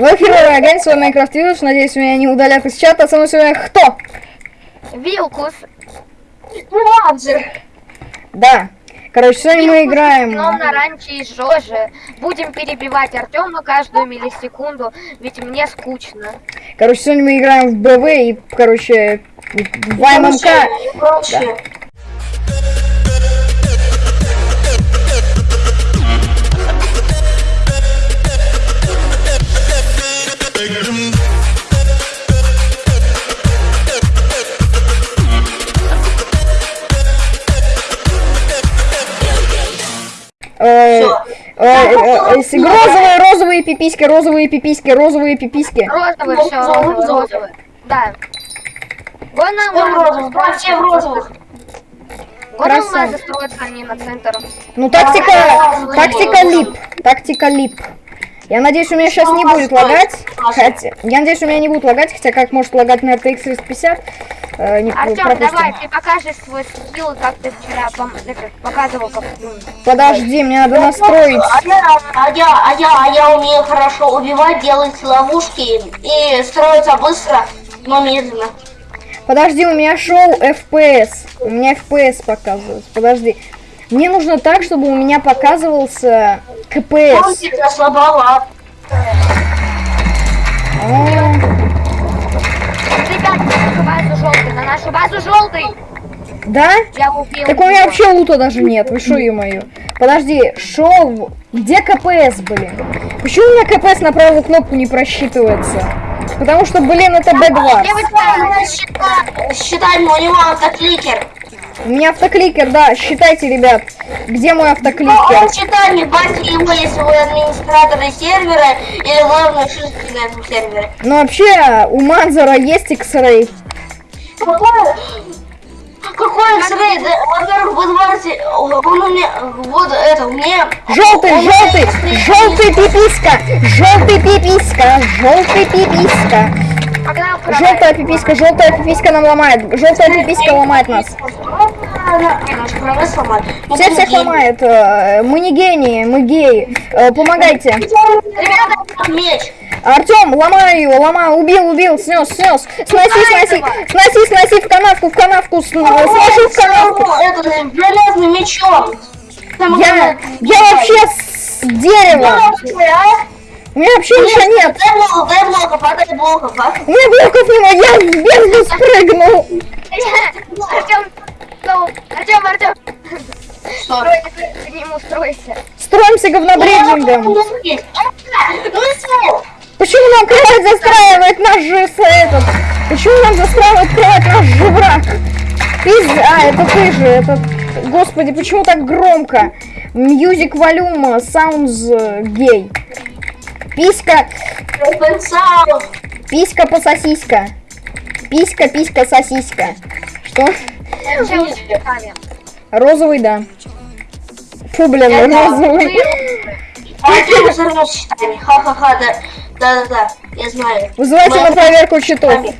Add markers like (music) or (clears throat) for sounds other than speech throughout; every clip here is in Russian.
Вахерова, агентство Minecraft Village. Надеюсь, меня не удалят из чата. Со мной сегодня кто? Вилкус. Ладно. Да. Короче, сегодня мы играем... на ранче и Жожи. Будем перебивать Артема каждую миллисекунду, ведь мне скучно. Короче, сегодня мы играем в БВ и, короче, в ММК. И Розовые, розовые пиписьки, розовые пиписьки, розовые пиписьки. Розовый, Ну, все, розовый. Да. Гон Всем алмазы, розовых, все в розовых. Гон Красава. алмазы строятся они на центр. Ну, тактика, тактика лип, тактика лип. Я надеюсь, у меня сейчас не будет лагать. Хотя, я надеюсь, у меня не будет лагать, хотя как может лагать на RTX 350. Э, не Артем, пропустим. давай, ты покажешь свой скилл, как ты вчера пом- это, показывал, как ну, Подожди, мне надо настроить. А я, а я, а я, а я умею хорошо убивать, делать ловушки и строиться быстро, но медленно. Подожди, у меня шоу FPS. У меня FPS показывается. Подожди. Мне нужно так, чтобы у меня показывался КПС. Помните, я слабоват. О, Ребят, на нашу базу желтый, на нашу базу желтый! Да? Я убил Так у меня его. вообще лута даже нет. Вы шо, ё-моё? Подожди, шоу... Где КПС, блин? Почему у меня КПС на правую кнопку не просчитывается? Потому что, блин, это Б2. Считай, считай, у него автокликер. У меня автокликер, да, считайте, ребят. Где мой автокликер? он считает, не баньте его, если вы администраторы сервера или главные шишки на этом сервере. Ну вообще, у Манзера есть X-Ray. Какой? Какой X-Ray? Да, Во-первых, вы звоните, он у меня, вот это, у меня... Желтый, он желтый, желтый пиписка, желтый пиписка, желтый пиписка. Погнал. Желтая пиписка, желтая пиписка нам ломает. Желтая пиписка ломает нас. Все всех ломает. э, Мы не гении, мы геи. Э, Помогайте. Ребята, меч. Артем, ломаю его, ломаю, убил, убил, снес, снес. Сноси, сноси, сноси, сноси в канавку, в канавку, с- сложи в канавку. Это железным мечом. Я, я вообще с дерева. У меня вообще ничего нет. Дай блоков, дай блоков, а дай блоков, а? У меня блоков нет, я в бездну спрыгнул. Артем, Артем, Артем, Что? к нему стройся. Строимся говнобрейдингом. Что? Почему нам кровать застраивает наш же этот? Почему нам застраивает кровать наш же враг? Пиз... А, это ты же, это... Господи, почему так громко? Music volume sounds э, gay. Писька, писька по сосиска. Писька, писька, сосиска. Что? Розовый, да. Фу, блин, да. розовый. А. Ха-ха-ха, да. Да-да-да, я знаю. Вызывайте Мы- на проверку читов.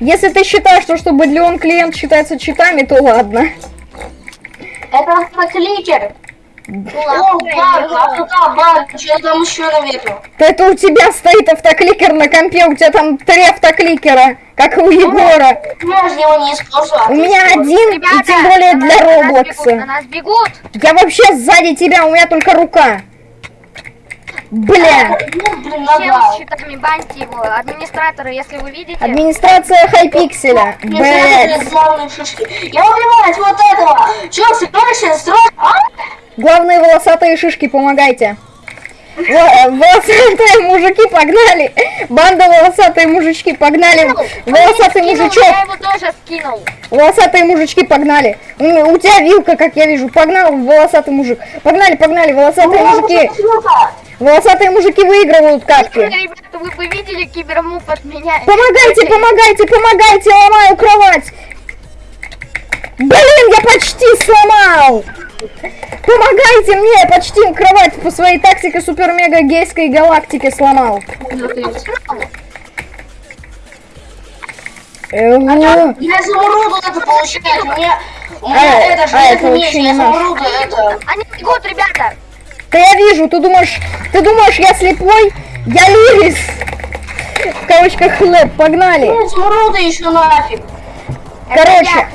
Если ты считаешь, что чтобы Леон клиент считается читами, то ладно. Это автокликер. Ну, О, баг, баг, что там еще наверху? Да это у тебя стоит автокликер на компе, у тебя там три автокликера, как и у Егора. Я же его не использую. а У ты меня один, и тем более на для на нас бегут, На Роблокса. нас бегут. Я вообще сзади тебя, у меня только рука. Бля. Ну, блин, Чел нога. с щитами, баньте его. Администраторы, если вы видите. Администрация хайпикселя. Главные шишки. Я убиваюсь вот этого. Че, собираешься строить? А? Главные волосатые шишки, помогайте. Во- Волосатые мужики, погнали! Банда волосатые мужички, погнали! Волосатый мужичок! Я его тоже скинул. Волосатые мужички, погнали! У, тебя вилка, как я вижу. Погнал, волосатый мужик. Погнали, погнали, волосатые мужики. Волосатые мужики выигрывают катки. Ребята, вы бы видели от меня. Помогайте, помогайте, помогайте, ломаю кровать. Блин, я почти сломал. Помогайте мне, я почти кровать по своей тактике супер-мега-гейской галактики сломал. Э, Я изумруду это получаю. У меня, у меня А, это а, железный это меч, я изумруду это. Они бегут, ребята. Да я вижу, ты думаешь, ты думаешь, я слепой? Я лирис. В кавычках хлеб, погнали. Изумруды еще нафиг. Короче.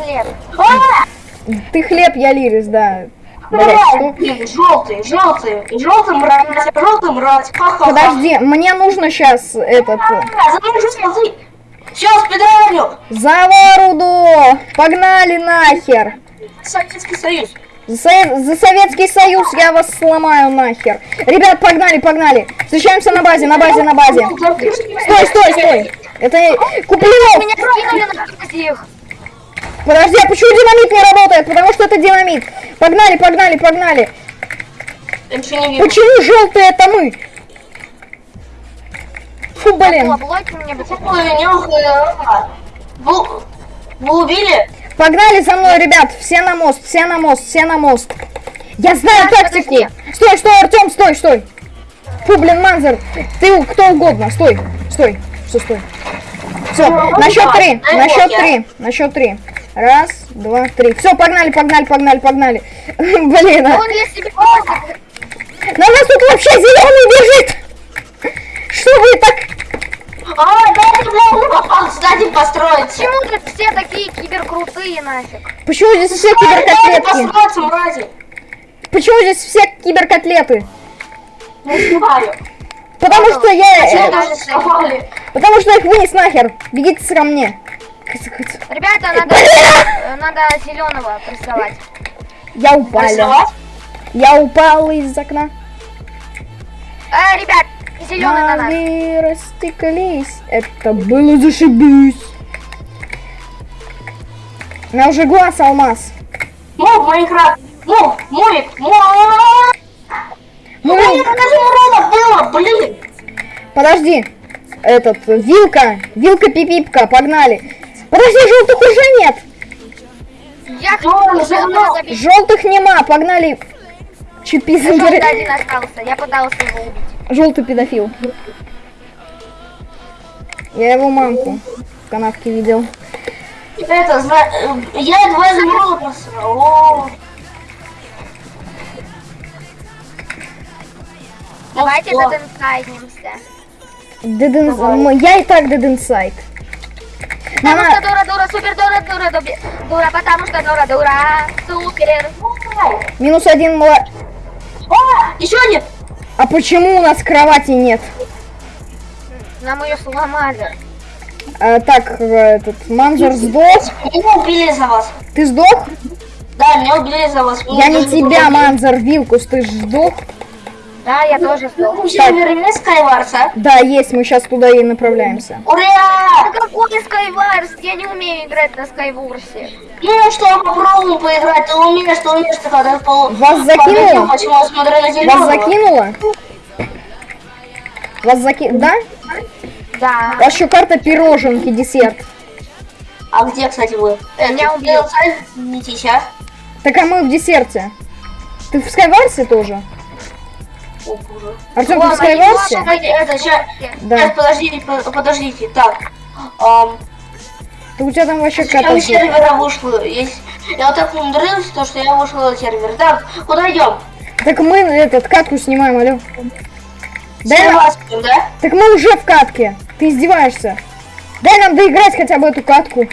хлеб. Ты хлеб, я лирис, да. Блин, желтый, желтый, желтый мразь, желтый мразь. Подожди, мне нужно сейчас этот... э, за. Все, спидраню. За Воруду! Погнали нахер! Советский Союз. За, за Советский Союз я вас сломаю нахер. Ребят, погнали, погнали. Встречаемся на базе, на базе, на базе. Стой, стой, стой. Это Куплинов. Меня. Подожди, а почему динамит не работает? Потому что это динамит. Погнали, погнали, погнали. Почему желтые это мы? Фу, блин. Нюхай. Вы, убили? Погнали за мной, ребят. Все на мост, все на мост, все на мост. Я знаю Так, тактику. подожди. Стой, стой, Артем, стой, стой. Фу, блин, Манзер. Ты кто угодно. Стой, стой. Все, стой. Все, Ну, на счет три, на счет три, на счет три. Раз, два, три. Все, погнали, погнали, погнали, погнали. (laughs) Блин, а. Он бросил. на нас тут вообще зеленый бежит. Что вы так? А, мне кстати построить. Почему тут все такие киберкрутые нафиг? Почему здесь все мрази. Почему здесь все киберкотлеты? Не знаю. Потому что я... э. Потому что их вынес нахер. Бегите ко мне. Ребята, надо, э, (laughs) надо зеленого прессовать. Я упал. Я упал из окна. Э, ребят, зеленый на нас. Ноги растеклись. Это было зашибись. У меня уже глаз алмаз. Мов, Майнкрафт. Мов, Мовик, Мов. Ну, мне как изумрудов было, блин. подожди. Этот, вилка. Вилка пипипка, погнали. Подожди, желтых уже нет. Я хочу забить. Желтых нема, погнали. Чипи Желтый один остался. Я пытался его убить. Желтый педофил. Я его мамку в канавке видел. Это, зна- э, я два изумруда просрал. Давайте Ну, что? заденсайднимся. Dead in- Давай. м, Я и так inside. Потому что дура, дура, супер, дура, дура, дура, дура, потому что дура, дура, супер. минус один мла... А, еще один. А почему у нас кровати нет? Нам ее сломали. А, так, этот, Манзер сдох. Меня убили за вас. Ты сдох? Да, меня убили за вас. Я не тебя, Манзер, Вилкус, ты сдох? Да, я тоже сдох. Есть Skywars, а? Да, есть, мы сейчас туда и направляемся. Ура! Какой Skywars? Я не умею играть на Skywars. Ну что, попробуем поиграть. Ты умеешь, ты умеешь, ты когда пол... Вас закинуло? Почему я смотрю на Вас зеленого? закинуло? Вас заки... Да? Да. У вас еще карта пироженки, десерт. А где, кстати, вы? Это, Меня убил. Не сейчас. Так а мы в десерте. Ты в Скайварсе тоже? Артем, ты. Кстати, это, сейчас, Да. сейчас, подождите, по- подождите, так. Да у тебя там вообще я какая-то... из сервера вышла. Есть... Я вот так умудрился, то, что я вышла на сервер. Так, куда идем? Так мы этот катку снимаем, алло. Дай нам- да? Так мы уже в катке. Ты издеваешься. Дай нам доиграть хотя бы эту катку.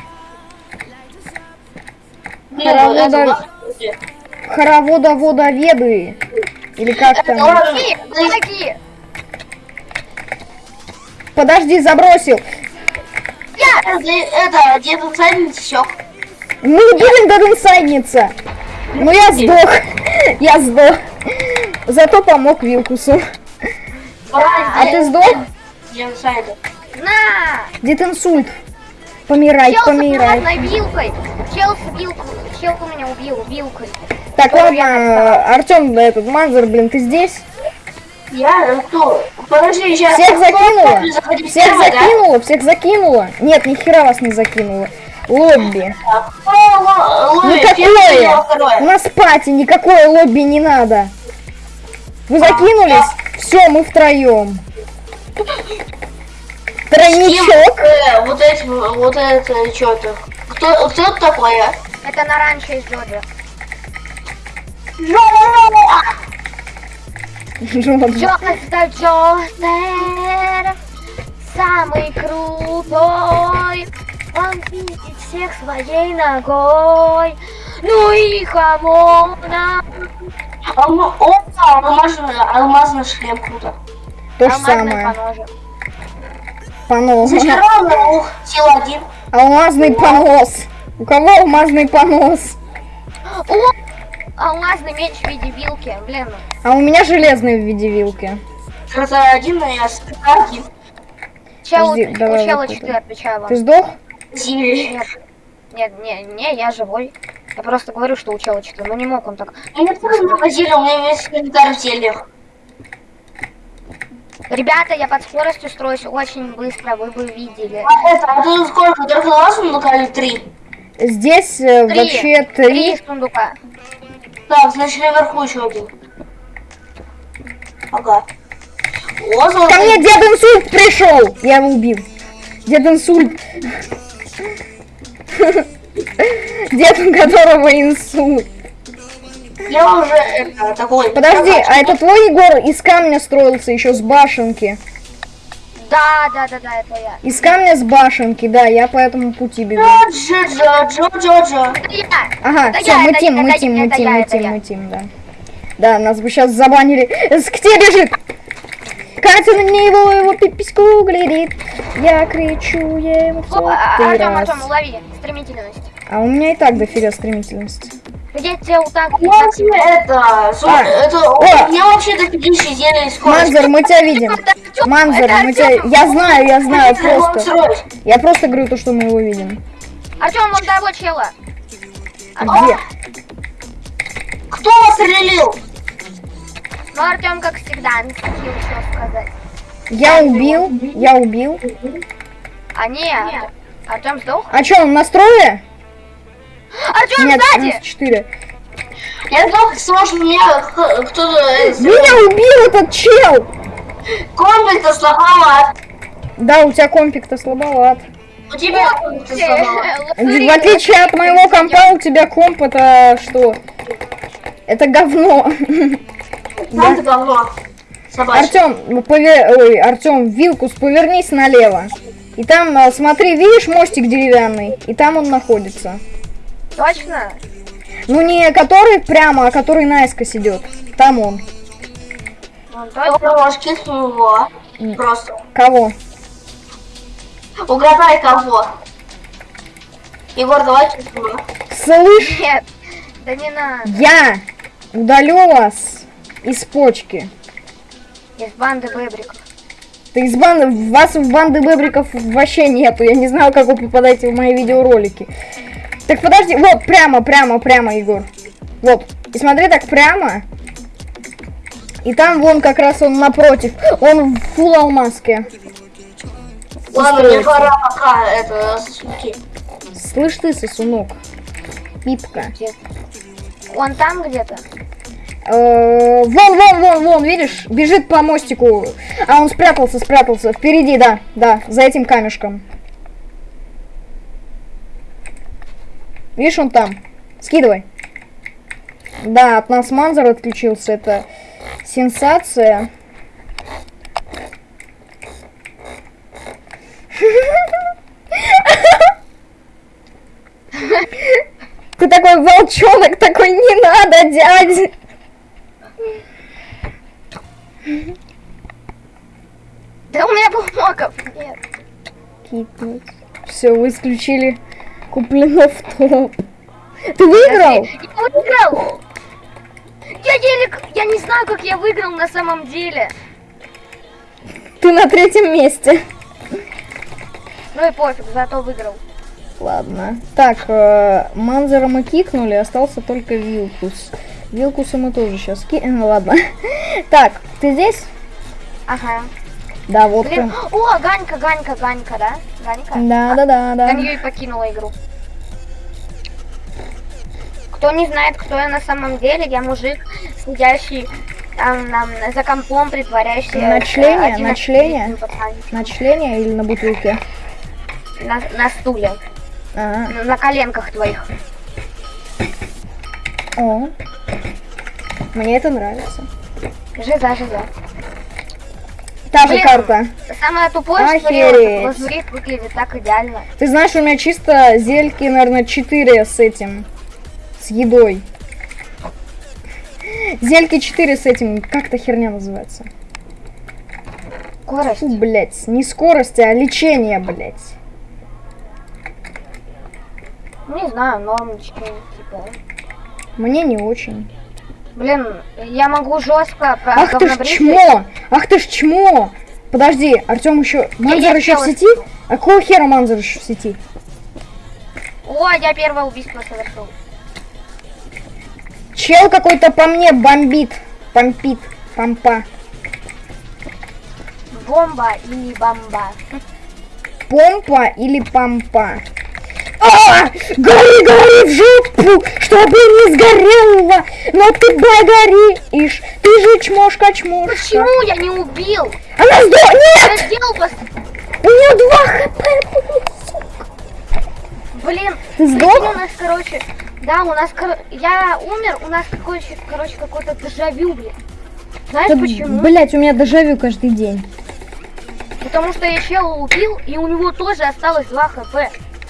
Хоровода- это ладно. Хоровода водоведы. Или как там? Подожди, забросил. Это, это течек. Мы не будем додинсайдница. Ну я сдох. (laughs) Я сдох. Зато помог Вилкусу. А ты сдох? На! Дед инсульт. Помирай, помирай. аккуратной вилкой. Чел с вилкой. Чел меня убил вилкой. Так, ладно, Артем, этот Манзер, блин, ты здесь? Я э, кто? Подожди, сейчас. Всех закинула? Всех да? закинула? Всех закинула? Нет, ни хера вас не закинула. Лобби. О, ло- лови, первое, Никакое. У нас пати, никакое лобби не надо. Вы закинулись? Все, мы втроем. Тройничок. Э, вот эти, вот это, что-то. Кто, кто это такое? Это на раньше из Джокер, стажер самый крутой. Он видит всех своей ногой. Ну и хамона. Алма... О, алмазный, алмазный шлем круто. То же самое. Понос. Сила один. Алмазный понос. У кого алмазный понос? Алмазный меч в виде вилки. Блин. А у меня железный в виде вилки. Это один, а я скрипка один. Чел, Подожди, у давай чела вот это. 4 отвечаю вам. Ты сдох? Синий. Нет. Нет, не, не, я живой. Я просто говорю, что у чела 4. Ну не мог он так. Мне тоже магазин, у меня весь инвентарь в зельях. Ребята, я под скоростью строюсь очень быстро, вы бы видели. А это, а тут сколько? Только два сундука или три? Здесь э, Три. вообще Три три. сундука. Так, значит наверху еще один. Ага. О, Ко золотой. мне дед инсульт пришел. Я его убил. Дед инсульт. Дед, у которого инсульт. Я уже это, такой. Подожди, а это твой Егор из камня строился еще с башенки? Да, да, да, да, это я. Из камня с башенки, да, я по этому пути бегу. Джо-джо, джо-джо-джо. Это я. Ага, Это все, я, мы тим, мы тим, мы тим, мы тим, мы тим, да. Да, нас бы сейчас забанили. Где бежит? Катя на него, его пипиську глядит. Я кричу ему в О, а- сотый Артем, раз. Артем, улови стремительность. А у меня и так дофига стремительность. Я тебя вот так, тебе это, А, это, о. у меня вообще дофигища зелья и скорость. Манзер, мы тебя видим. Манзер, мы тебя... Я знаю, я знаю, просто. Я просто говорю то, что мы его видим. Артем, вон того чела. А Где? Кто вас релил? Ну, Артем, как всегда, не хотел что сказать. Я убил, я убил. А не, Артем сдох? А что, он настрое? Артем Нет, сзади! нас 4. Я сдох, сможет меня кто-то... э, Меня убил этот чел! Комплект слабоват. Да, у тебя компик-то слабоват. У тебя комплект слабоват. В отличие от моего компа, у тебя комп это что? Это говно. Сам ты говно. Артем, ну, пове- ой, Артем, Вилкус, повернись налево. И там, а, смотри, видишь мостик деревянный? И там он находится. Точно? Ну не который прямо, а который наискось идет. Там он. Ну, Я точно. можешь кикнуть его. Просто. Кого? Угадай кого. Егор, давай его. Слышь, Нет, да не надо. я удалю вас из почки. Из банды бэбриков. Ты из банды, вас в банды бэбриков вообще нету. Я не знаю, как вы попадаете в мои видеоролики. Так подожди, вот, прямо, прямо, прямо, Егор. Вот. И смотри так прямо. И там вон как раз он напротив. Он в фул алмазке. Ладно, мне пора пока это суки. Слышь ты, сосунок. Пипка. Он там где-то? Э, Вон, вон, вон, вон, видишь? Бежит по мостику. А он спрятался, спрятался. Впереди, да, да, за этим камешком. Видишь, он там. Скидывай. Да, от нас Манзер отключился. Это сенсация. Ты такой волчонок, такой не надо, дядя. Да у меня блоков нет. Все, вы исключили Куплинов топ. Ты выиграл? Я выиграл! Я еле... Я не знаю, как я выиграл на самом деле. Ты на третьем месте. Ну и пофиг, зато выиграл. Ладно. Так, э, Манзера мы кикнули, остался только Вилкус. Вилкуса мы тоже сейчас кинем. Ладно. (laughs) Так, ты здесь? Ага. Да, вот Блин, ты. о, Ганька, Ганька, Ганька, да? Да, да, да, да. Ганью и покинула игру. Кто не знает, кто я на самом деле, я мужик, сидящий там, там, за компом, притворяющийся... На э, члене? 11 На члене? летним пацанчиком. На члене или на бутылке? На, на стуле, Ага. на, на коленках твоих. О. Мне это нравится. Жиза, жиза. Та же Блин. карта. Самое тупое, что Охереть. лазурит выглядит так идеально. Ты знаешь, у меня чисто зельки, наверное, 4 с этим. С едой. Зельки 4 с этим. Как эта херня называется? Скорость. Фу, блять, не скорость, а лечение, блять. Не знаю, нормочки, типа. Мне не очень. Блин, я могу жестко Ах ты ж чмо! Ах ты ж чмо! Подожди, Артем еще... Манзер я еще в сети? А какого хера Манзер еще в сети? О, я первое убийство совершил. Чел какой-то по мне бомбит. Помпит. Помпа. Бомба или бомба. Помпа или помпа? А! Гори, гори в жопу, чтобы не сгорело, но ты догоришь, ты же чмошка, чмошка. Почему я не убил? Она сдох... Нет! Я сделал пос... У нее два хп. Блин, сдох? у нас, короче, да, у нас, кор- я умер, у нас какой короче, какой-то дежавю, блин. Знаешь Да, почему? Блять, у меня дежавю каждый день. Потому что я чела убил, и у него тоже осталось 2 хп.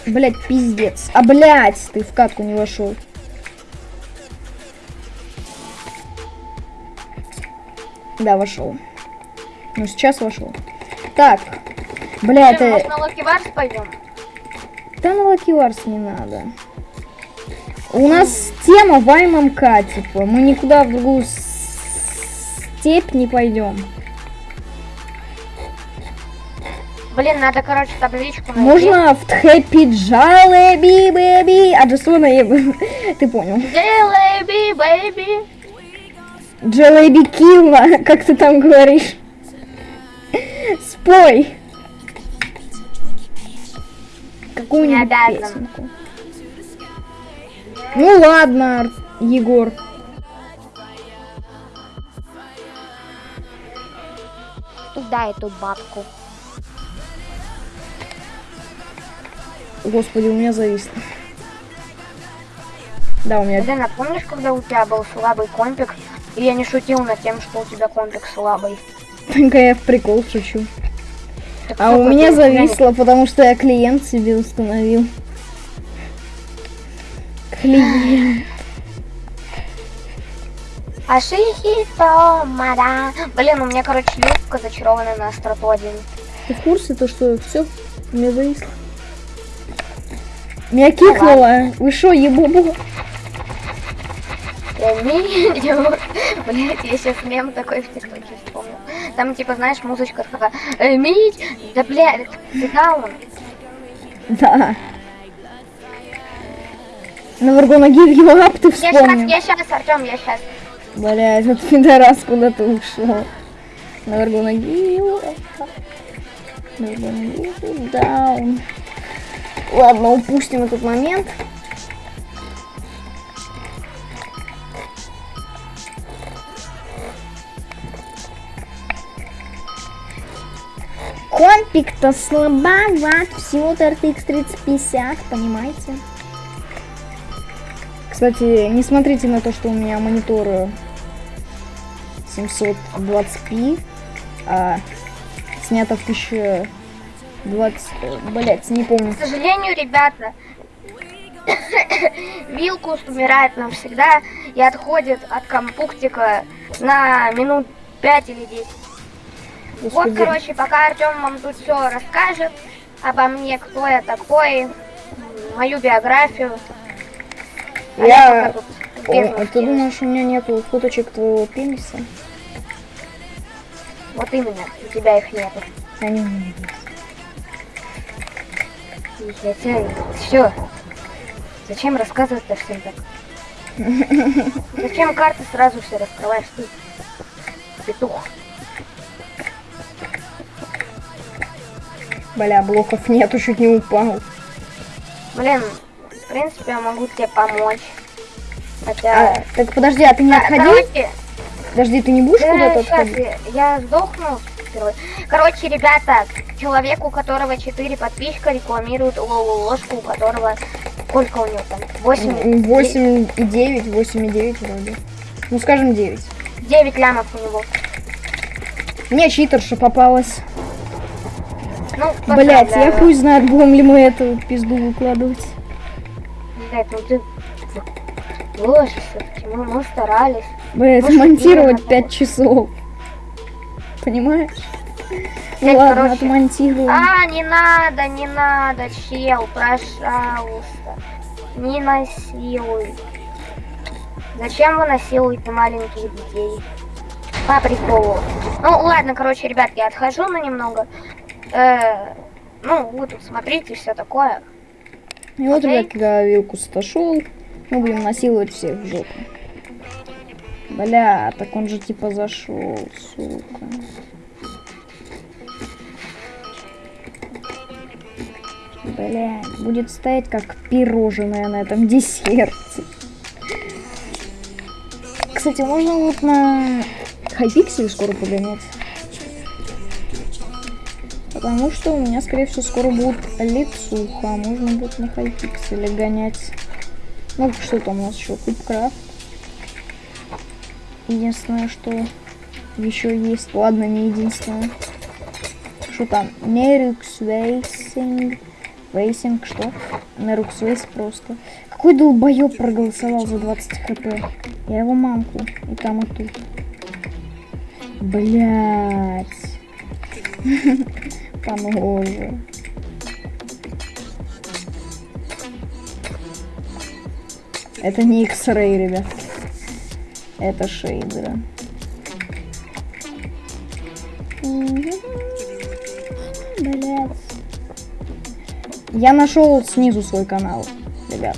Блять, пиздец. А блять, ты в катку не вошел. Да, вошел. Ну, сейчас вошел. Так. Бля, Блин, может это... на Лаки Варс пойдем? Да на Lucky Wars не надо. У нас тема в ММК, типа. Мы никуда в другую степь не пойдем. Блин, надо, короче, табличку найти. Можно в Happy Jalebi Baby. А еб- Ты понял. Jalebi, baby. Jalebi Killa, как ты там говоришь. Спой. Какую-нибудь песенку. Ну ладно, Егор. Туда эту бабку. Господи, у меня зависло. Да, у меня... Блин, а помнишь, когда у тебя был слабый компик, и я не шутил над тем, что у тебя компик слабый? (laughs) Только я в прикол шучу. Так А у меня зависло, потому что я клиент себе установил. Клиент. Ашихито, мада. Блин, у меня, короче, юбка зачарованная на остроту один. Ты в курсе, то что все? У меня зависло. Меня кикнуло. Вы шо, ебубу? (laughs) Я видел. Блять, я сейчас мем такой в ТикТоке вспомнил. Там, типа, знаешь, музычка такая. «Э, Мить! Да, блядь, ты даун. Да. На Варгона give you up ты Я сейчас, вспомнил. я сейчас, Артем, я сейчас. Бля, этот пидорас куда-то ушел. На Варгона up. На Варгона you down. Ладно, упустим этот момент. Компик-то слабоват, всего-то RTX 3050, понимаете? Кстати, не смотрите на то, что у меня монитор э, 720p, а снято в 1020, блять, не помню. К сожалению, ребята, (coughs) Вилкус умирает навсегда и отходит от компуктика на минут 5 или 10. Вот, Господи. короче, пока Артем вам тут все расскажет обо мне, кто я такой, мою биографию. а Я... тут О, а ты думаешь, у меня нету фоточек твоего пениса? Вот именно, у тебя их нету. Они у меня есть. Я тебе... Все. Зачем рассказывать-то всем так? Зачем карты сразу все раскрываешь ты? Петух. Бля, блоков нету, чуть не упал. Блин, в принципе, я могу тебе помочь. Хотя... А, так подожди, а ты не Да, отходи? короче, Подожди, ты не будешь да, куда-то отходить? я, я сдохну. Впервые. Короче, ребята, человек, у которого 4 подписчика, рекламирует лолу ложку, у которого... Сколько у него там? 8? 8 и 9, 8 и 9 вроде. Ну, скажем 9. 9 лямов у него. Мне читерша попалась. Ну, Блять, я поздравляю. хуй знает, будем ли мы эту пизду выкладывать. Блядь, ну ты выложи все-таки, мы, старались. Блять, Может, монтировать именно 5 часов. Понимаешь? Ну Блядь, ладно, короче. отмонтируем. А, не надо, не надо, чел, пожалуйста. Не насилуй. Зачем вы насилуете маленьких детей? По приколу. Ну, ладно, короче, ребят, я отхожу на немного. Э, ну, вы тут смотрите, все такое. И вот, ребят, когда Вилкус отошел, мы будем насиловать всех в жопу. Бля, так он же типа зашел, сука. Бля, будет стоять как пирожное на этом десерте. Кстати, можно вот на хайпикселе скоро погонять. Потому что у меня, скорее всего, скоро будет лицуха. Можно будет на хайпикселе гонять. Ну, что там у нас еще? Кубкрафт. Единственное, что еще есть. Ладно, не единственное. Что там? Нерукс Вейсинг. Вейсинг, что? Нерукс Вейс просто. Какой долбоеб проголосовал за 20 хп? Я его мамку. И там, и тут. Блять. (laughs) Похоже. Это не X-Ray, ребят. Это шейдеры. Блять. Я нашел снизу свой канал, ребят.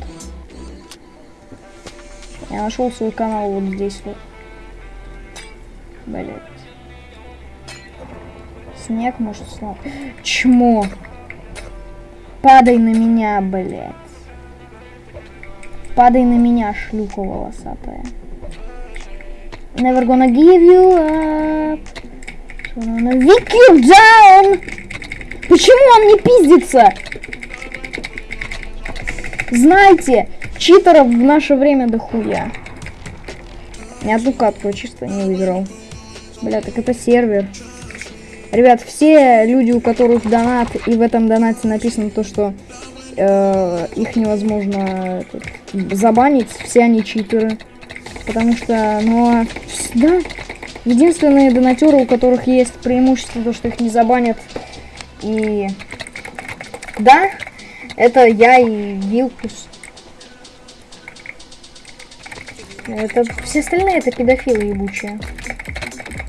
Я нашел свой канал вот здесь вот. Блять. Снег, может, снова. Чмо. Падай на меня, блять. Падай на меня, шлюха волосатая. Never gonna give you up. Vick you down. Почему он не пиздится? Знаете, читеров в наше время дохуя. Ни одну катку чисто не выиграл. Бля, так это сервер. Ребят, все люди, у которых донат, и в этом донате написано то, что э, их невозможно этот, забанить, все они читеры. Потому что, ну, да, единственные донатеры, у которых есть преимущество, то, что их не забанят. И, да, это я и Вилкус. Это все остальные это педофилы ебучие.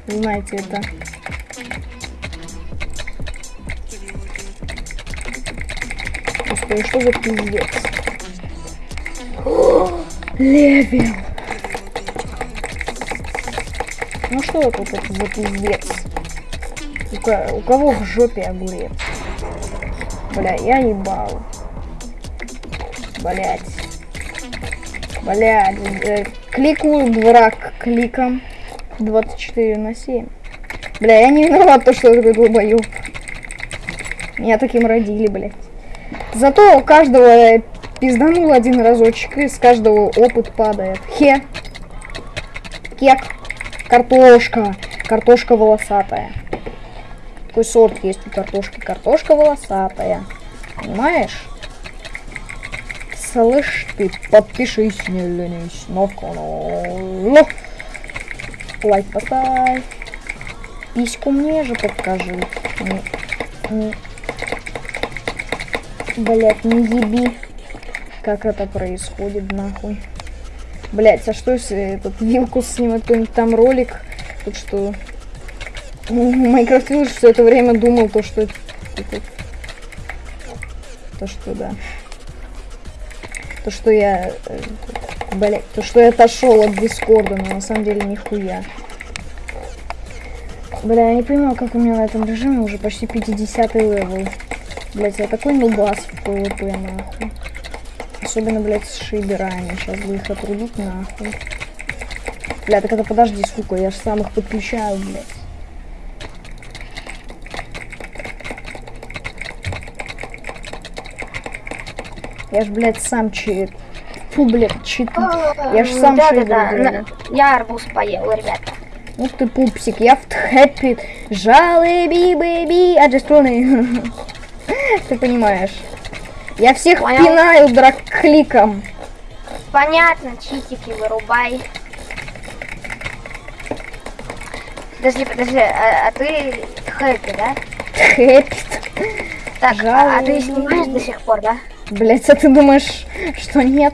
Знаете это. Господи, что за пиздец? Левел. Ну что это тут за пиздец? У, у кого в жопе огурец? Бля, я ебал. Блять. Блять. э, кликаю враг кликом. 24 на 7. Бля, я не виноват, то, что я такой долбоёб. Меня таким родили, блядь. Зато у каждого э, пизданул один разочек, и с каждого опыт падает. Хе. Кек. Картошка. Картошка волосатая. Такой сорт есть у картошки. Картошка волосатая. Понимаешь? Слышь ты, подпишись, не ленись на канал. Лайк поставь. Письку мне же покажи. Блять, не еби. Как это происходит, нахуй. Блять, а что если этот Вилкус снимет какой-нибудь там ролик? Тут что... Ну, Minecraft Village все это время думал то, что... это- То, что, да. То, что я... Блять, то, что я отошел от Дискорда, но на самом деле нихуя. Бля, я не понимаю, как у меня на этом режиме уже почти 50 левел. Блять, я такой нубас в PvP, нахуй. Особенно, блядь, с шейдерами. Сейчас бы их отрубить, нахуй. Бля, так это подожди, сука, я же сам их подключаю, блядь. Я ж, блядь, сам чит. Фу, блядь, чит. Я ж сам да, да, шейдер да. На- Я арбуз поел, ребята. Ух ты, пупсик, я в хэппи Жалеби, бэби, wanna... (laughs) Ты понимаешь. Я всех Понял. пинаю драг-кликом. Понятно, читики вырубай. Подожди, подожди, а, а ты хэппи, да? Хэппит. Так, а, а ты снимаешь до сих пор, да? Блять, а ты думаешь, что нет?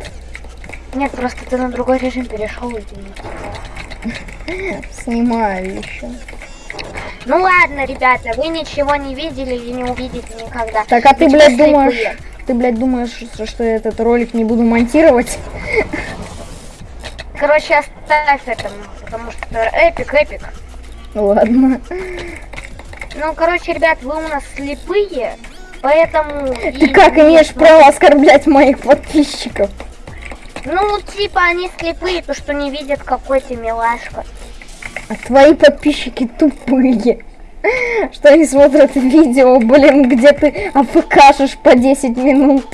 Нет, просто ты на другой режим перешел и Снимаю еще. Ну ладно, ребята, вы ничего не видели и не увидите никогда. Так, а ты, блядь, думаешь... Ты, блядь, думаешь, что- что я этот ролик не буду монтировать? Короче, оставь это, потому что эпик, эпик. Ладно. Ну, короче, ребят, вы у нас слепые, поэтому... Ты как имеешь право оскорблять моих подписчиков? Ну, типа, они слепые, то, что не видят, какой ты милашка. А твои подписчики тупые. (laughs) Что они смотрят видео, блин, где ты АФКшишь по 10 минут.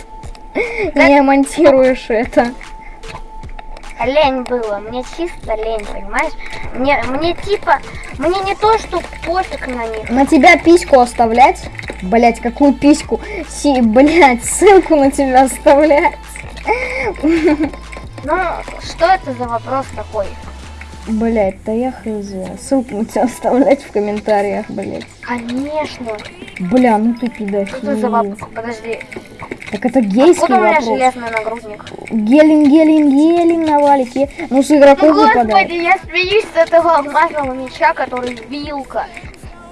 Не монтируешь это. Лень было, мне чисто лень, понимаешь? Мне, мне типа, мне не то, что пофиг на них. На тебя письку оставлять? Блять, какую письку? Си, блять, ссылку на тебя оставлять. (laughs) Ну, что это за вопрос такой? Блять, да я хз. Ссылку на тебя оставлять в комментариях, блять. Конечно. Бля, ну ты Что это за вопрос? Подожди. Так это гейский Откуда у меня вопрос. железный нагрудник? Гелин, гелин, гелин на валике. Ну, с Ну, игроков выпадает. господи, я смеюсь с этого алмазного меча, который вилка.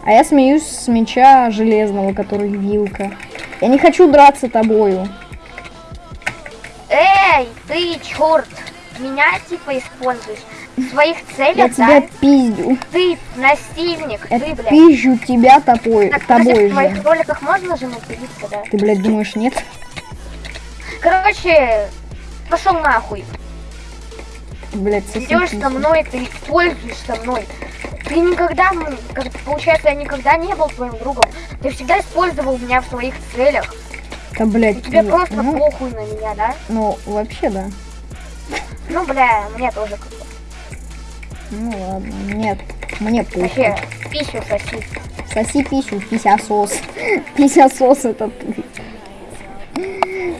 А я смеюсь с меча железного, который вилка. Я не хочу драться тобою. Эй, ты черт! Меня типа используешь. Своих Я целях, тебя да? пиздю. Ты насильник, Я ты, блядь. пизжу тебя тобой, Так, подожди, тобой в твоих же. роликах можно же материться, да? Ты, блядь, думаешь, нет? Короче, пошел нахуй. Блядь, Идешь со мной, ты используешь со мной. Ты никогда, как получается, я никогда не был твоим другом. Ты всегда использовал меня в своих целях. Да, блядь, И тебе ну, просто ну, похуй на меня, да? ну, вообще, да. Ну, бля, мне тоже как-то. Ну, ладно, нет, мне похуй. Вообще, пищу соси. Соси писю, писясос. (laughs) Писясос это ты.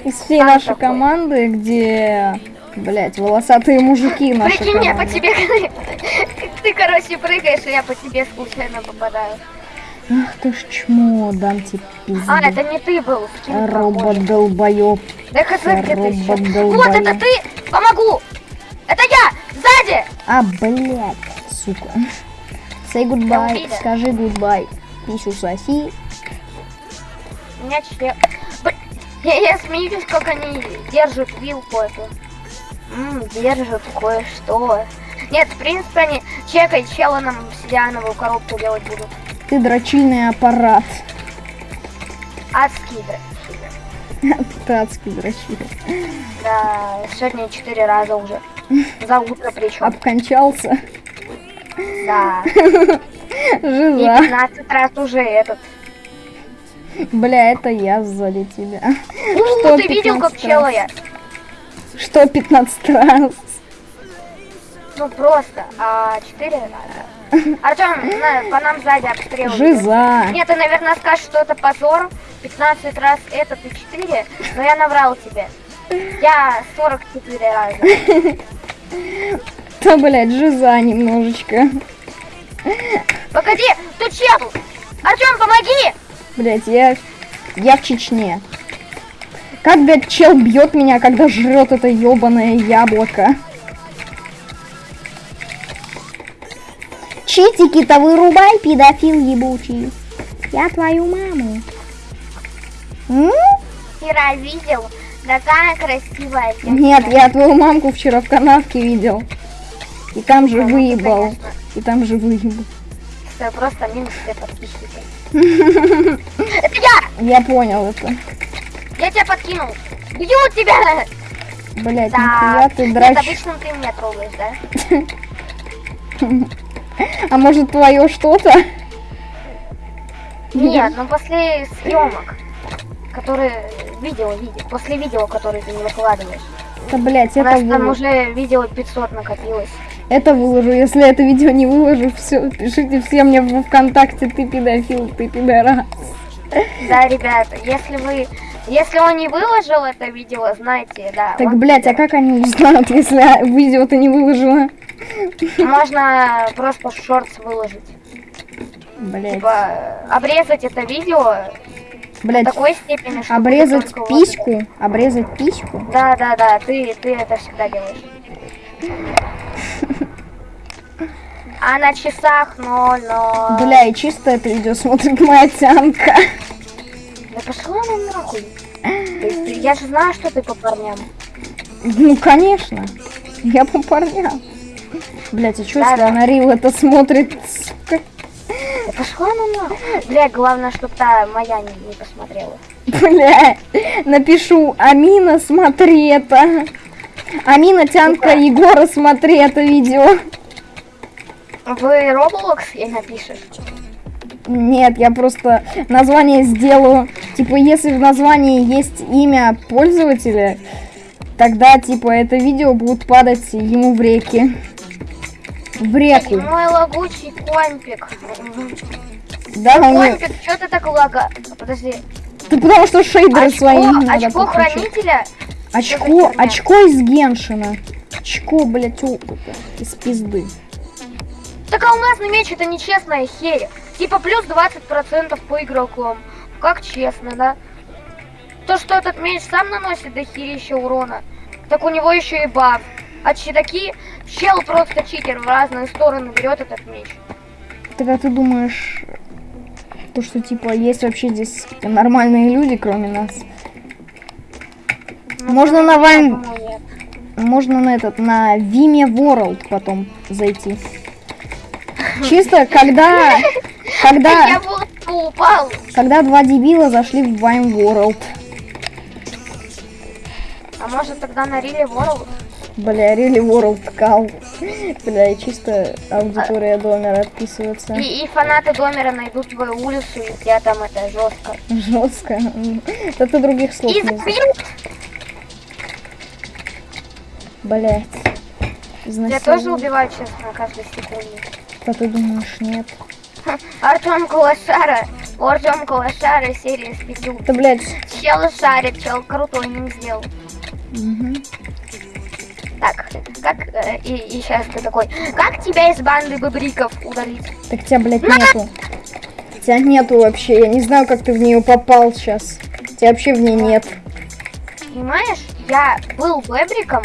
Из всей Сам нашей такой. команды, где, блядь, волосатые мужики нашей Прикинь, я по тебе... Ты, короче, прыгаешь, и я по тебе случайно попадаю. Ах ты ж чмо, дам тебе пизду. А, это не ты был. скин Робот похожий. долбоёб. Да хз, где ты ещё? робот Вот это ты! Помогу! Это я! Сзади! А, блядь, сука. Say goodbye, скажи goodbye. Писю соси. Меня член... Я, я смеюсь, как они держат вилку эту. М, держат кое-что. Нет, в принципе, они... Чекай, чела нам обсидиановую коробку делать будут. Ты дрочильный аппарат. Адские, да. Адский дрочил. Да, сегодня четыре раза уже. За утро причем. Обкончался. Да. И Жиза. 15 раз уже этот. Бля, это я сзади тебя. У, Что, ты видел, как 15 чела раз? я? Что 15 раз? Ну просто, а 4 раза. Артем, по нам сзади обстрел. Жиза. Нет, ты, наверное, скажешь, что это позор. 15 раз это ты 4, но я наврал тебе. Я 44 раза. (laughs) Да, блядь, жиза немножечко. Погоди, тут чел! Артем, помоги! Блядь, я... Я в Чечне. Как, блядь, чел бьет меня, когда жрет это ебаное яблоко? Читики-то вырубай, педофил ебучий. Я твою маму. М? Вчера видел, такая красивая девочка. Нет, я твою мамку вчера в канавке видел. И там же Ну, выебал. конечно. И там же выебал. Это просто минус все подписчики. (laughs) Это я! Я понял это. Я тебя подкинул. Бью тебя! Блять, Да. нихуя ты Нет, драч. обычно ты меня трогаешь, да? (laughs) А может твое что-то? Нет, ну после съемок, которые видео, видео, после видео, которые ты не выкладываешь. Да, блять, это нас там уже видео 500 накопилось. Это выложу. Если это видео не выложу, все, пишите все мне в ВКонтакте, ты педофил, ты пидорас. Да, ребята, если вы... Если он не выложил это видео, знаете, да. Так, блядь, а как они узнают, если видео ты не выложила? Можно просто шортс выложить. Блядь, Типа, обрезать это видео такой степени, что обрезать только вот письку, обрезать письку. Да, да, да, ты, ты это всегда делаешь. (laughs) А на часах 0, 0. Бля, и чисто это видео смотрит моя тянка. Да пошла она нахуй. Я же знаю, что ты по парням. Ну, конечно. Я по парням. Блять, а что, Да, если да. она Рил это смотрит, сука? Да пошла она нахуй. Бля, главное, чтобы та моя не, не посмотрела. Бля, напишу, Амина, смотри это. Амина, Тянка, Егора, смотри это видео. Вы Roblox ей напишешь? Нет, я просто название сделаю. Типа, если в названии есть имя пользователя, тогда, типа, это видео будет падать ему в реки. Реку. Мой лагучий компик. Да, у него- Компик, что ты так лага? Подожди. Да потому что шейдеры Очко, свои надо очко подключить. хранителя? Очко, очко из Геншина. Очко, блядь, опыта. Из пизды. Так алмазный меч это нечестная херь. Типа плюс 20% по игрокам. Как честно, да? То, что этот меч сам наносит до херища урона, так у него еще и баф. А чидаки, чел просто читер в разные стороны берет этот меч. Так а ты думаешь, то, что, типа, есть вообще здесь нормальные люди, кроме нас? Ну, Можно на Вайн-. Можно на этот, на Vime World потом зайти. Чисто когда, (laughs) когда, упал. когда два дебила зашли в Vine World. А может тогда на Риле World? Бля, really World кал. Бля, и чисто аудитория домера отписывается. И, и фанаты Домера найдут твою улицу, и тебя там это жестко. Жестко. Да ты других слов И не знаешь. Блять. Я тоже убиваю, честно, каждой секунде. А ты думаешь, нет? (laughs) Артем Кулашара. Артем Кулашара серия с пятью. Да, блядь. Чел шарит, чел крутой не сделал. Мгм. Так, как... э, и, и сейчас ты такой, как тебя из банды быбриков удалить? Так тебя, блядь, нету. Тебя нету вообще. Я не знаю, как ты в нее попал сейчас. Тебя вообще в ней нет. Понимаешь, я был бэбриком,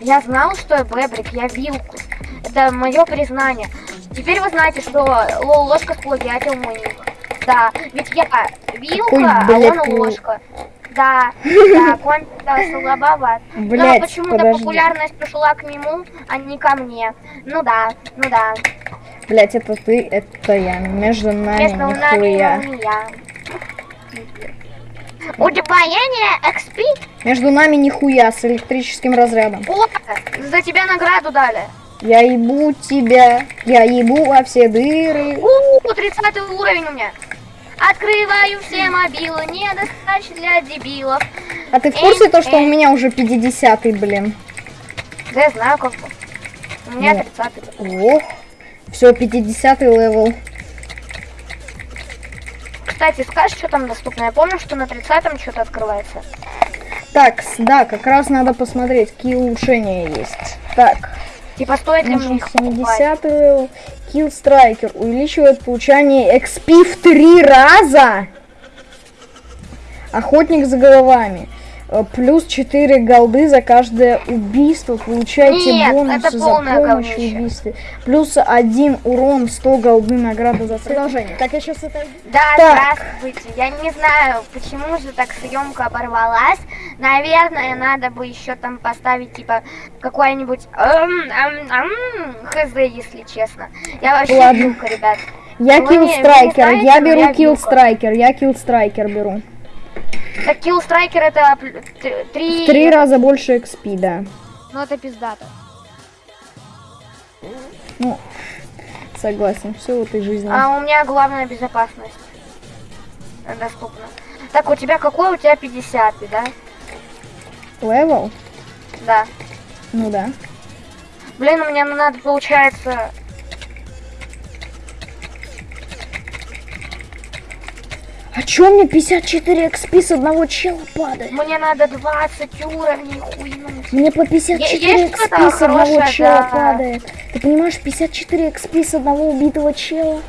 я знал, что я бэбрик, я вилку. Это мое признание. Теперь вы знаете, что Лол Ложка сплагиатил мой ник. Да, ведь я вилка, Какой, а блядь, он Лол? ложка. Да, да, конь да, слабоват. Но Блядь, почему-то популярность пришла к нему, а не ко мне. Ну да, ну да. Блять, это ты, это я. Между нами Между нами нихуя. молния. Удвоение XP? Между нами нихуя с электрическим разрядом. О, за тебя награду дали. Я ебу тебя, я ебу во все дыры. У, 30 уровень у меня. Открываю все мобилы, не достачь для дебилов. А ты в курсе то, что у меня уже 50-й, блин? Да я знаю как. У меня Ну. 30 Ох. Все, 50-й левел. Кстати, скажешь, что там доступно? Я помню, что на 30 что-то открывается. Так, да, как раз надо посмотреть, какие улучшения есть. Так, Типа стоит ли мне нужен их покупать? 70 левел. Kill Striker увеличивает получание XP в три раза. Охотник за головами. Э, Плюс 4 голды за каждое убийство. Получайте Нет, бонусы за помощь в убийстве. Плюс 1 урон, 100 голды награда за продолжение. Так, я сейчас это... Да, Так. здравствуйте. Я не знаю, почему же так съемка оборвалась. Наверное, надо бы еще там поставить, типа, какой-нибудь хз, если честно. Я вообще Ладно. вилка, ребят. Я знаете, я беру. Striker, я Striker беру. Так, Kill Striker это три... В три раза больше XP, да. Ну, это пиздато. Ну, согласен, все в этой жизни. А у меня главная безопасность доступна. Так, у тебя какой? У тебя 50, да? Левел? Да. Ну да. Блин, мне надо, получается... чё мне 54 XP с одного чела падает? Мне надо 20 уровней хуйнуть. Мне по 54 есть XP с одного хорошее, чела да. падает. Ты понимаешь, 54 XP с одного убитого чела?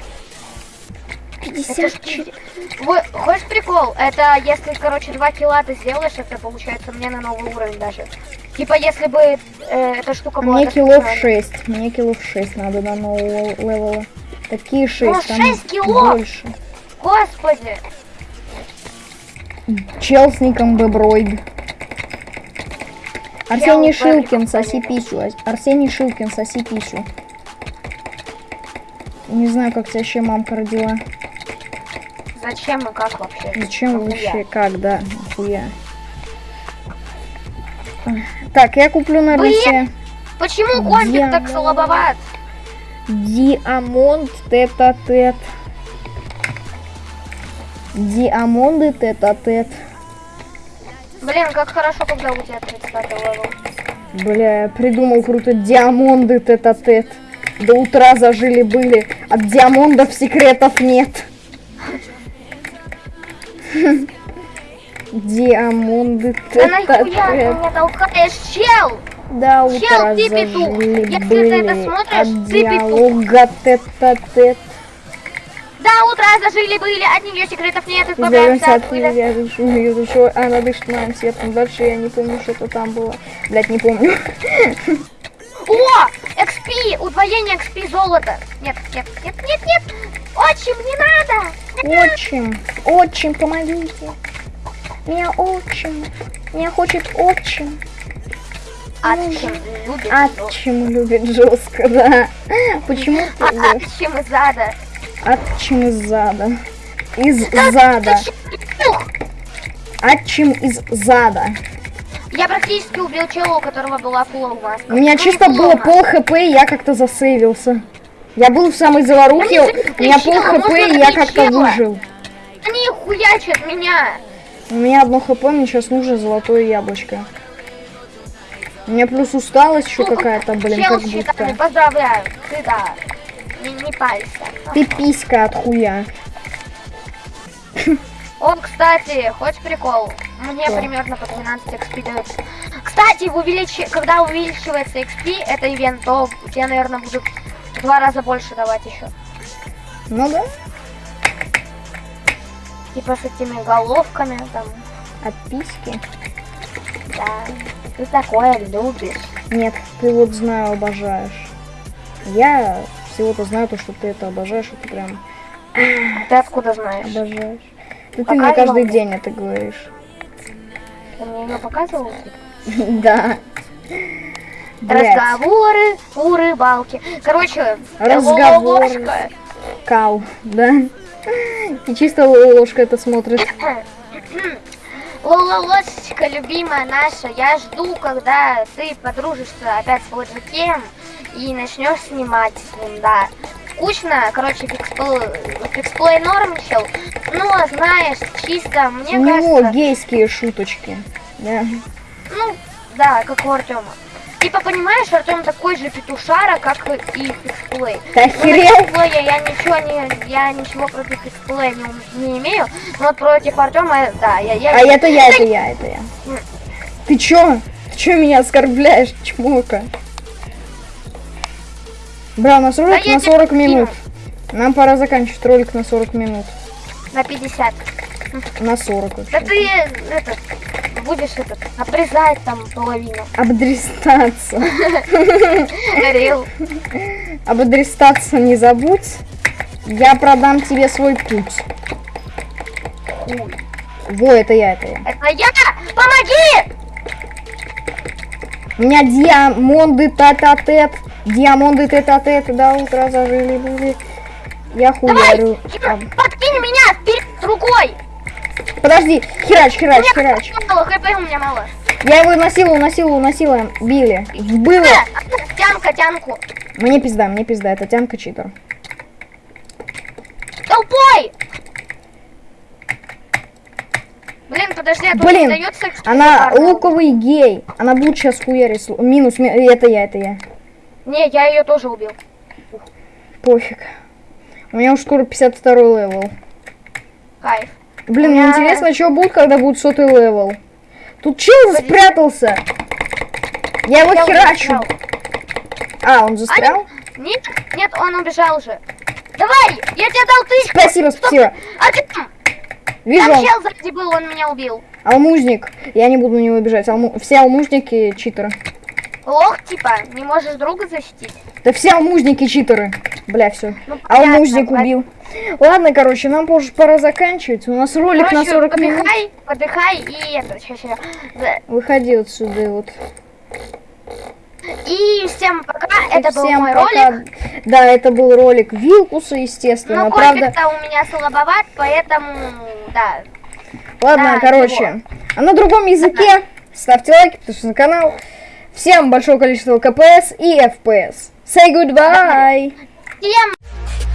Это ж 54. пиздец. Вы- Хочешь прикол? Это если, короче, два килла ты сделаешь, это получается мне на новый уровень даже. Типа, если бы э, эта штука была... Мне килов 6. Мне килов 6 надо до нового левела. Такие 6, Ну, там 6 кило? больше. Господи! Чел с ником Беброид. Арсений Шилкин, соси. Ар- Арсений Шилкин, соси писю. Не знаю, как тебя еще мамка родила. Зачем и как вообще? Зачем Нахуя? вообще? Как, да? Нахуя? Так, я куплю на! Руси Почему компик так Дьявол. слабоват? Диамонд тет-а-тет. Диамонды тет-а-тет. Блин, как хорошо, когда у тебя 30 левел. Бля, я придумал круто. Диамонды тет-а-тет. До утра зажили-были. От диамондов секретов нет. (laughs) Диамонды Да нахуя ты тет-а-тет. меня толкаешь, чел? Чел, утра ты петух. зажили Если ты это были смотришь, от ты петух. диалога тет-а-тет. До утра зажили были, от нее секретов нет, избавляемся от пыли. я душу, я душу, она дышит моим светом. Дальше я не помню, что-то там было. Блять, не помню. (laughs) О! XP! Удвоение XP золота! Нет, нет, нет, нет, нет! Отчим, не надо! Отчим, отчим, помогите. Меня отчим. Меня хочет отчим. Отчим любит Отчим любит жестко, да. Почему? (laughs) Отчим из ада. Отчим из зада. Из зада. Отчим из зада. Я практически убил чела, у которого была фулл маска. У меня чисто было пол хп, и я как-то засейвился. Я был в самой заварухе, у меня пол хп, и я как-то выжил. Они хуячат меня. У меня одно хп, мне сейчас нужно золотое яблочко. У меня плюс усталость еще Ну, какая-то, блин, как будто. поздравляю. Ты да. Не, не палься. Ты писька от хуя. Он, кстати, хочешь прикол? Мне Что? примерно по 12 XP дают. Кстати, в увеличи... когда увеличивается XP, это ивент, то тебе, наверное, будут в два раза больше давать еще. Ну да, Типа с этими головками там. от письки. Да. Ты такое любишь. Нет, ты вот знаю, обожаешь. Я всего-то знаю то, что ты это обожаешь, ты прям Ты откуда знаешь? обожаешь. Да ты Пока мне каждый день это говоришь. Ты мне ее показывал? (laughs) Да. Разговоры у рыбалки. Короче, Разговоры. кал, да? И чисто ложка это смотрит. (clears throat) Лола Лосечка, любимая наша, я жду, когда ты подружишься опять с Лоджикем и начнешь снимать с ним, да. Скучно, короче, фиксплей, фиксплей нормчил, но, знаешь, чисто, мне У него кажется, гейские шуточки. Да. ну, да, как у Артема. Типа, понимаешь, Артем такой же петушара, как и фиксплей. Ты Ну, фиксплея я ничего не, я ничего против фиксплея не, не имею, но против Артема, да, я, я А это я, это я, это я. Ты чё? Ты чё меня оскорбляешь, чмока? Бра, у нас ролик Да я на тебе 40 скину. минут. Нам пора заканчивать ролик на 40 минут. на 50. На 40 Да вообще. ты этот будешь этот обрезать там половину. Обдрестаться. Говорил. Обдрестаться не забудь. Я продам тебе свой путь. Во, это я, это я. Это я! Помоги! У меня диамонды тет-а-тет. Диамонды тет-а-тет. До утра зажили были. Я хуярю. А, Подкинь меня вперед рукой! Подожди, херач, херач, меня херач. мало, хп у меня мало. Я его насиловал, насиловал, насиловал. Били. Было. Э, Тянка, тянку. Мне пизда, мне пизда. Это тянка читер. Толпой! Блин, подожди, а Блин, XP Она луковый гей. Она будет сейчас хуярить. Минус, ми- это я, это я. Не, я ее тоже убил. Пофиг. У меня уже скоро 52 левел. Кайф. Блин, У мне меня- интересно, что будет, когда будет сотый левел. Тут чел Погоди. спрятался. Я его Я херачу. застрял. А, он застрял? Нет, нет, он убежал уже. Давай, я тебе дал тысячу. Спасибо, спасибо. А ты там? Вижу, Там чел сзади был, он меня убил. алмузник. Я не буду на него бежать. Алму- Все алмузники читеры. Лох, типа, не можешь друга защитить. Да все алмузники читеры. Бля, все. Ну, понятно, Алмузник ладно. убил. Ладно, короче, нам позже пора заканчивать. У нас ролик на Короче, 40 минут. подыхай, подыхай и это, ща. Да. Выходи отсюда, вот. И всем пока, это был Всем мой пока. ролик. Да, это был ролик Вилкуса, естественно. Но Правда, у меня слабоват, поэтому, да. ладно, да, короче. А на другом языке ставьте лайки, подписывайтесь на канал. Всем большое количество КПС и FPS. Say goodbye. Всем